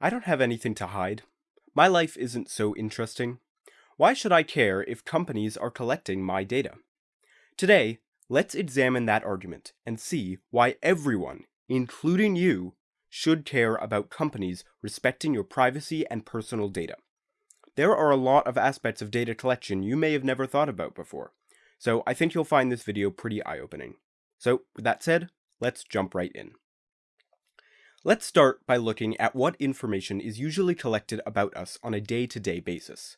I don't have anything to hide. My life isn't so interesting. Why should I care if companies are collecting my data? Today, let's examine that argument and see why everyone, including you, should care about companies respecting your privacy and personal data. There are a lot of aspects of data collection you may have never thought about before, so I think you'll find this video pretty eye-opening. So, with that said, let's jump right in. Let's start by looking at what information is usually collected about us on a day-to-day -day basis.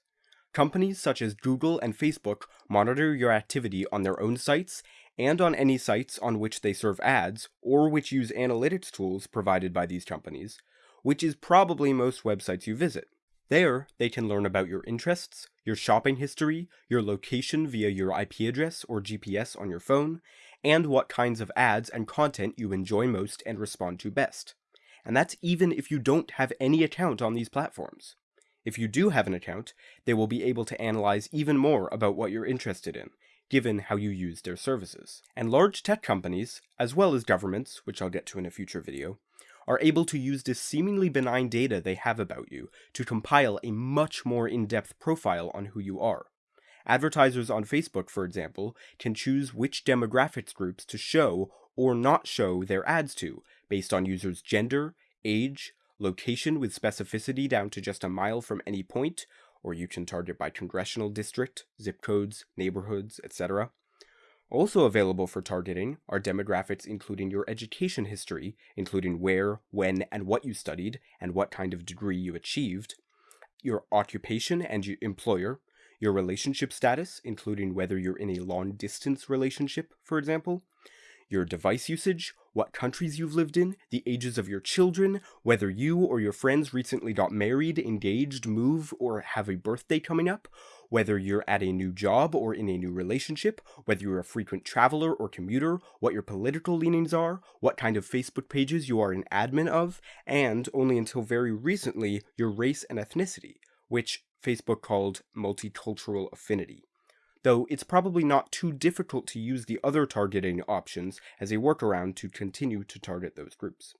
Companies such as Google and Facebook monitor your activity on their own sites and on any sites on which they serve ads or which use analytics tools provided by these companies, which is probably most websites you visit. There, they can learn about your interests, your shopping history, your location via your IP address or GPS on your phone, and what kinds of ads and content you enjoy most and respond to best. And that's even if you don't have any account on these platforms. If you do have an account, they will be able to analyze even more about what you're interested in, given how you use their services. And large tech companies, as well as governments, which I'll get to in a future video, are able to use this seemingly benign data they have about you to compile a much more in-depth profile on who you are. Advertisers on Facebook, for example, can choose which demographics groups to show or not show their ads to, based on users' gender, age, location with specificity down to just a mile from any point, or you can target by congressional district, zip codes, neighborhoods, etc. Also available for targeting are demographics including your education history, including where, when, and what you studied, and what kind of degree you achieved, your occupation and your employer, your relationship status, including whether you're in a long-distance relationship, for example, your device usage, what countries you've lived in, the ages of your children, whether you or your friends recently got married, engaged, move, or have a birthday coming up, whether you're at a new job or in a new relationship, whether you're a frequent traveler or commuter, what your political leanings are, what kind of Facebook pages you are an admin of, and, only until very recently, your race and ethnicity, which Facebook called multicultural affinity though it's probably not too difficult to use the other targeting options as a workaround to continue to target those groups.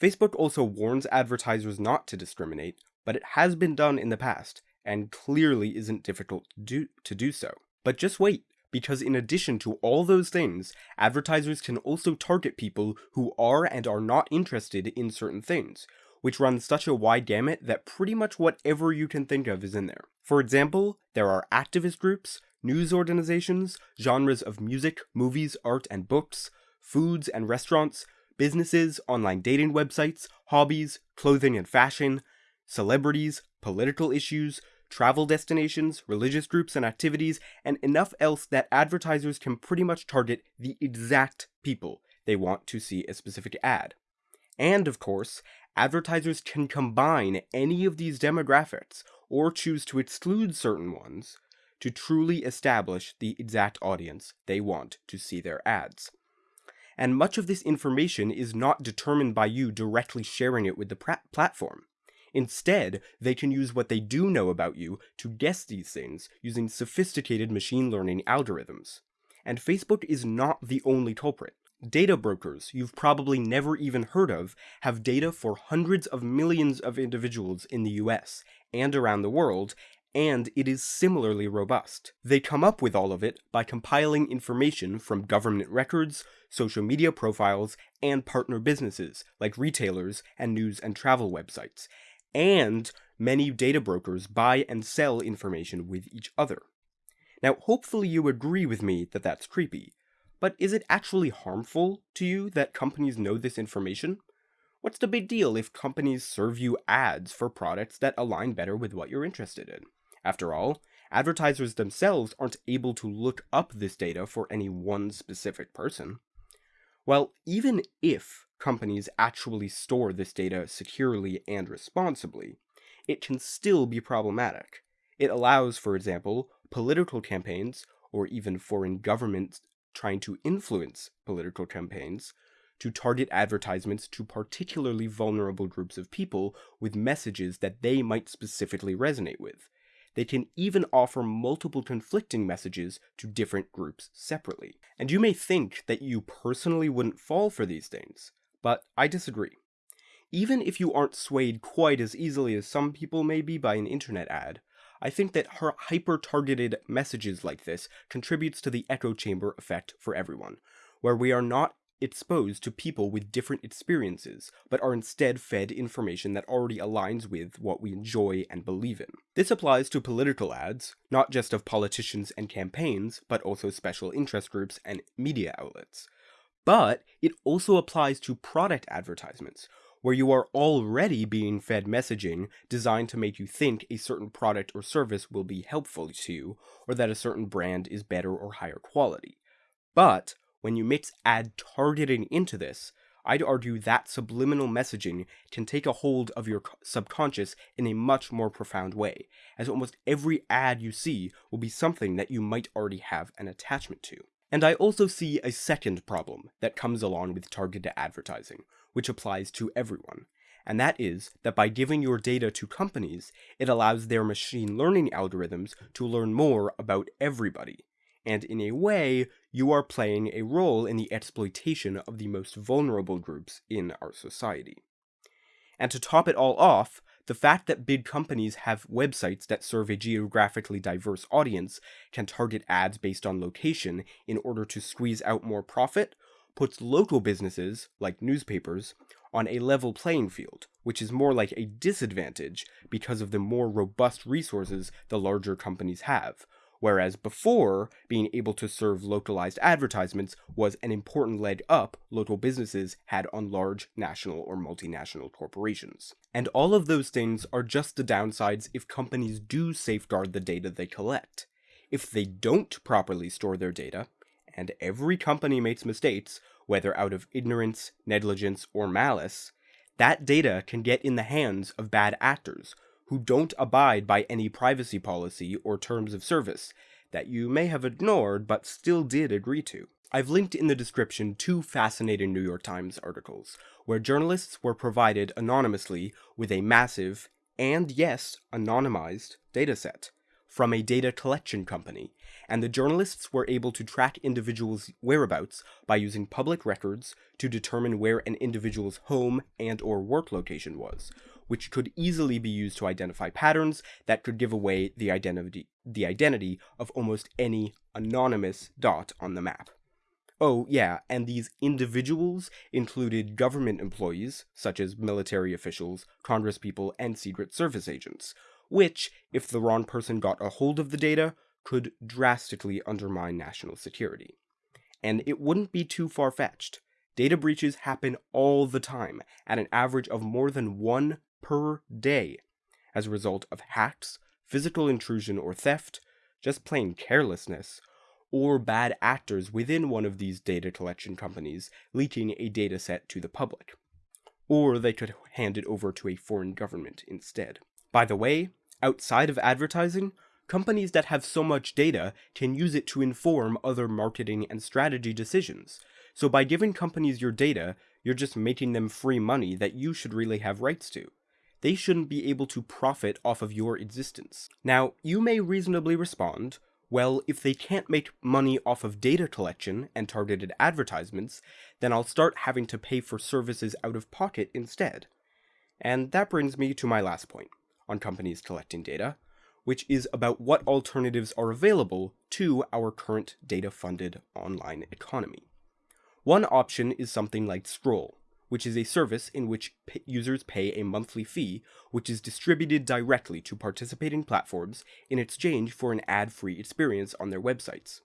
Facebook also warns advertisers not to discriminate, but it has been done in the past, and clearly isn't difficult to do, to do so. But just wait, because in addition to all those things, advertisers can also target people who are and are not interested in certain things, which runs such a wide gamut that pretty much whatever you can think of is in there. For example, there are activist groups, news organizations, genres of music, movies, art, and books, foods and restaurants, businesses, online dating websites, hobbies, clothing and fashion, celebrities, political issues, travel destinations, religious groups and activities, and enough else that advertisers can pretty much target the exact people they want to see a specific ad. And of course, advertisers can combine any of these demographics or choose to exclude certain ones to truly establish the exact audience they want to see their ads. And much of this information is not determined by you directly sharing it with the platform. Instead, they can use what they do know about you to guess these things using sophisticated machine learning algorithms. And Facebook is not the only culprit. Data brokers you've probably never even heard of have data for hundreds of millions of individuals in the US and around the world, and it is similarly robust. They come up with all of it by compiling information from government records, social media profiles, and partner businesses like retailers and news and travel websites. And many data brokers buy and sell information with each other. Now, hopefully you agree with me that that's creepy, but is it actually harmful to you that companies know this information? What's the big deal if companies serve you ads for products that align better with what you're interested in? After all, advertisers themselves aren't able to look up this data for any one specific person. Well, even if companies actually store this data securely and responsibly, it can still be problematic. It allows, for example, political campaigns, or even foreign governments trying to influence political campaigns to target advertisements to particularly vulnerable groups of people with messages that they might specifically resonate with. They can even offer multiple conflicting messages to different groups separately. And you may think that you personally wouldn't fall for these things, but I disagree. Even if you aren't swayed quite as easily as some people may be by an internet ad, I think that her hyper-targeted messages like this contributes to the echo chamber effect for everyone, where we are not exposed to people with different experiences, but are instead fed information that already aligns with what we enjoy and believe in. This applies to political ads, not just of politicians and campaigns, but also special interest groups and media outlets. But it also applies to product advertisements, where you are already being fed messaging designed to make you think a certain product or service will be helpful to you, or that a certain brand is better or higher quality. But when you mix ad targeting into this, I'd argue that subliminal messaging can take a hold of your subconscious in a much more profound way, as almost every ad you see will be something that you might already have an attachment to. And I also see a second problem that comes along with targeted advertising, which applies to everyone. And that is that by giving your data to companies, it allows their machine learning algorithms to learn more about everybody, and in a way, you are playing a role in the exploitation of the most vulnerable groups in our society. And to top it all off, the fact that big companies have websites that serve a geographically diverse audience can target ads based on location in order to squeeze out more profit puts local businesses, like newspapers, on a level playing field, which is more like a disadvantage because of the more robust resources the larger companies have, whereas before, being able to serve localized advertisements was an important leg up local businesses had on large national or multinational corporations. And all of those things are just the downsides if companies do safeguard the data they collect. If they don't properly store their data, and every company makes mistakes, whether out of ignorance, negligence, or malice, that data can get in the hands of bad actors who don't abide by any privacy policy or terms of service that you may have ignored but still did agree to. I've linked in the description two fascinating New York Times articles, where journalists were provided anonymously with a massive, and yes, anonymized, dataset from a data collection company, and the journalists were able to track individuals' whereabouts by using public records to determine where an individual's home and or work location was, which could easily be used to identify patterns that could give away the identity, the identity of almost any anonymous dot on the map. Oh, yeah, and these individuals included government employees, such as military officials, congresspeople, and Secret Service agents, which, if the wrong person got a hold of the data, could drastically undermine national security. And it wouldn't be too far fetched. Data breaches happen all the time, at an average of more than one per day as a result of hacks, physical intrusion or theft, just plain carelessness, or bad actors within one of these data collection companies leaking a dataset to the public. Or they could hand it over to a foreign government instead. By the way, outside of advertising, companies that have so much data can use it to inform other marketing and strategy decisions. So by giving companies your data, you're just making them free money that you should really have rights to they shouldn't be able to profit off of your existence. Now, you may reasonably respond, well, if they can't make money off of data collection and targeted advertisements, then I'll start having to pay for services out of pocket instead. And that brings me to my last point on companies collecting data, which is about what alternatives are available to our current data-funded online economy. One option is something like Scroll, which is a service in which users pay a monthly fee, which is distributed directly to participating platforms in exchange for an ad-free experience on their websites.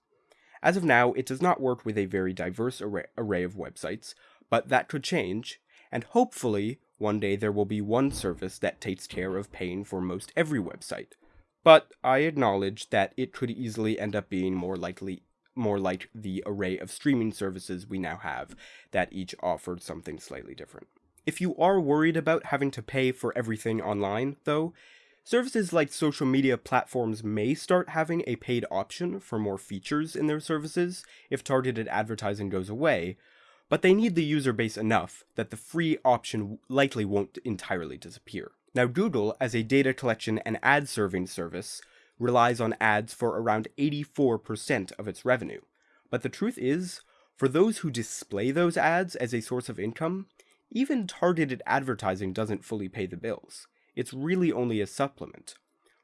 As of now, it does not work with a very diverse array, array of websites, but that could change, and hopefully, one day there will be one service that takes care of paying for most every website. But I acknowledge that it could easily end up being more likely more like the array of streaming services we now have that each offered something slightly different. If you are worried about having to pay for everything online, though, services like social media platforms may start having a paid option for more features in their services if targeted advertising goes away, but they need the user base enough that the free option likely won't entirely disappear. Now Google, as a data collection and ad serving service, relies on ads for around 84% of its revenue. But the truth is, for those who display those ads as a source of income, even targeted advertising doesn't fully pay the bills. It's really only a supplement.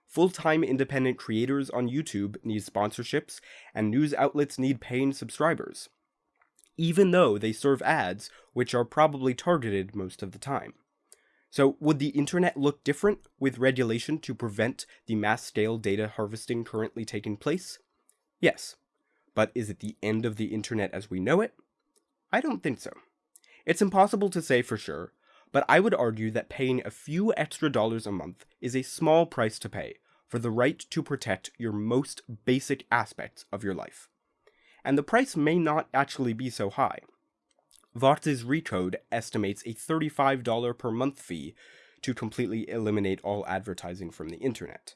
Full-time independent creators on YouTube need sponsorships, and news outlets need paying subscribers. Even though they serve ads, which are probably targeted most of the time. So would the internet look different with regulation to prevent the mass-scale data harvesting currently taking place? Yes. But is it the end of the internet as we know it? I don't think so. It's impossible to say for sure, but I would argue that paying a few extra dollars a month is a small price to pay for the right to protect your most basic aspects of your life. And the price may not actually be so high. Vox's Recode estimates a $35 per month fee to completely eliminate all advertising from the internet.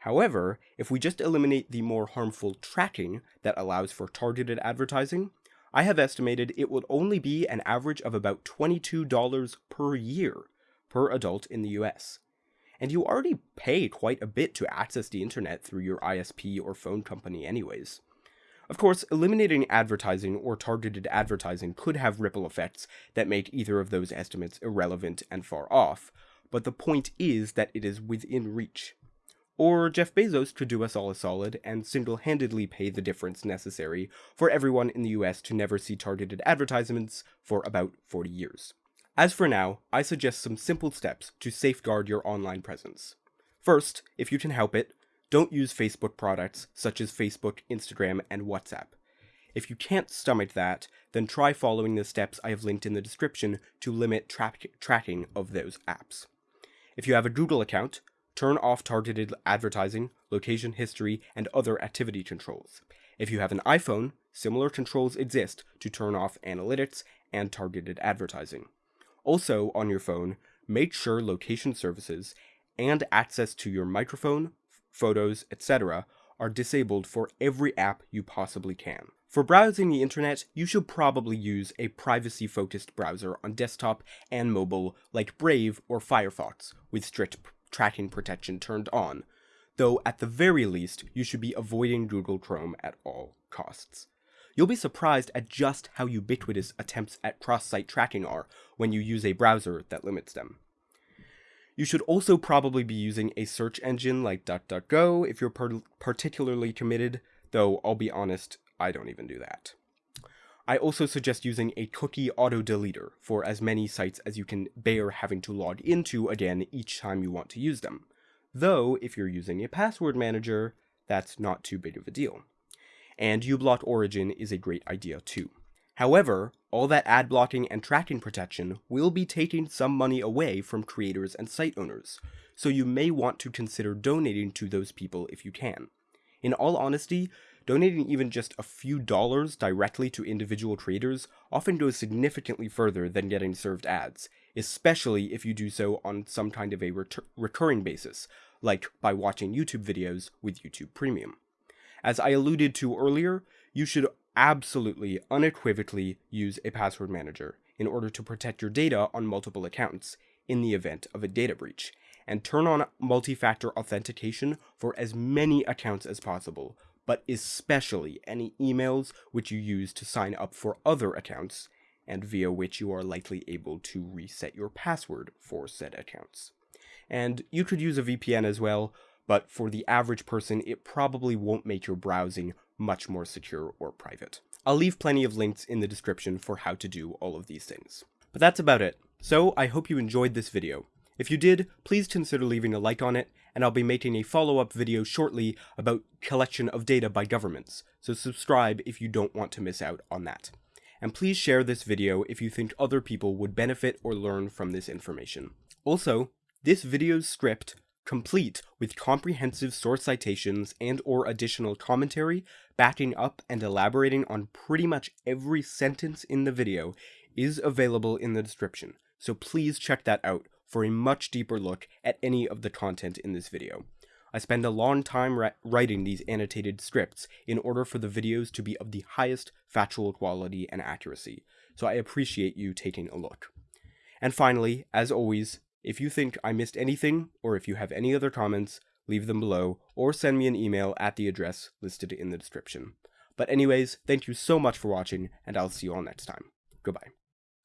However, if we just eliminate the more harmful tracking that allows for targeted advertising, I have estimated it would only be an average of about $22 per year per adult in the US. And you already pay quite a bit to access the internet through your ISP or phone company anyways. Of course, eliminating advertising or targeted advertising could have ripple effects that make either of those estimates irrelevant and far off, but the point is that it is within reach. Or Jeff Bezos could do us all a solid and single-handedly pay the difference necessary for everyone in the US to never see targeted advertisements for about 40 years. As for now, I suggest some simple steps to safeguard your online presence. First, if you can help it, don't use Facebook products such as Facebook, Instagram, and WhatsApp. If you can't stomach that, then try following the steps I have linked in the description to limit tra tracking of those apps. If you have a Google account, turn off targeted advertising, location history, and other activity controls. If you have an iPhone, similar controls exist to turn off analytics and targeted advertising. Also, on your phone, make sure location services and access to your microphone, photos, etc. are disabled for every app you possibly can. For browsing the internet, you should probably use a privacy-focused browser on desktop and mobile like Brave or Firefox with strict tracking protection turned on, though at the very least you should be avoiding Google Chrome at all costs. You'll be surprised at just how ubiquitous attempts at cross-site tracking are when you use a browser that limits them. You should also probably be using a search engine like DuckDuckGo if you're par particularly committed, though I'll be honest, I don't even do that. I also suggest using a cookie auto deleter for as many sites as you can bear having to log into again each time you want to use them. Though, if you're using a password manager, that's not too big of a deal. And uBlock Origin is a great idea too. However, all that ad blocking and tracking protection will be taking some money away from creators and site owners, so you may want to consider donating to those people if you can. In all honesty, donating even just a few dollars directly to individual creators often goes significantly further than getting served ads, especially if you do so on some kind of a recurring basis, like by watching YouTube videos with YouTube Premium. As I alluded to earlier, you should absolutely, unequivocally use a password manager in order to protect your data on multiple accounts in the event of a data breach, and turn on multi-factor authentication for as many accounts as possible, but especially any emails which you use to sign up for other accounts, and via which you are likely able to reset your password for said accounts. And you could use a VPN as well, but for the average person, it probably won't make your browsing much more secure or private. I'll leave plenty of links in the description for how to do all of these things. But that's about it. So I hope you enjoyed this video. If you did, please consider leaving a like on it, and I'll be making a follow-up video shortly about collection of data by governments, so subscribe if you don't want to miss out on that. And please share this video if you think other people would benefit or learn from this information. Also, this video's script complete with comprehensive source citations and or additional commentary, backing up and elaborating on pretty much every sentence in the video is available in the description, so please check that out for a much deeper look at any of the content in this video. I spend a long time writing these annotated scripts in order for the videos to be of the highest factual quality and accuracy, so I appreciate you taking a look. And finally, as always, if you think I missed anything, or if you have any other comments, leave them below, or send me an email at the address listed in the description. But anyways, thank you so much for watching, and I'll see you all next time. Goodbye.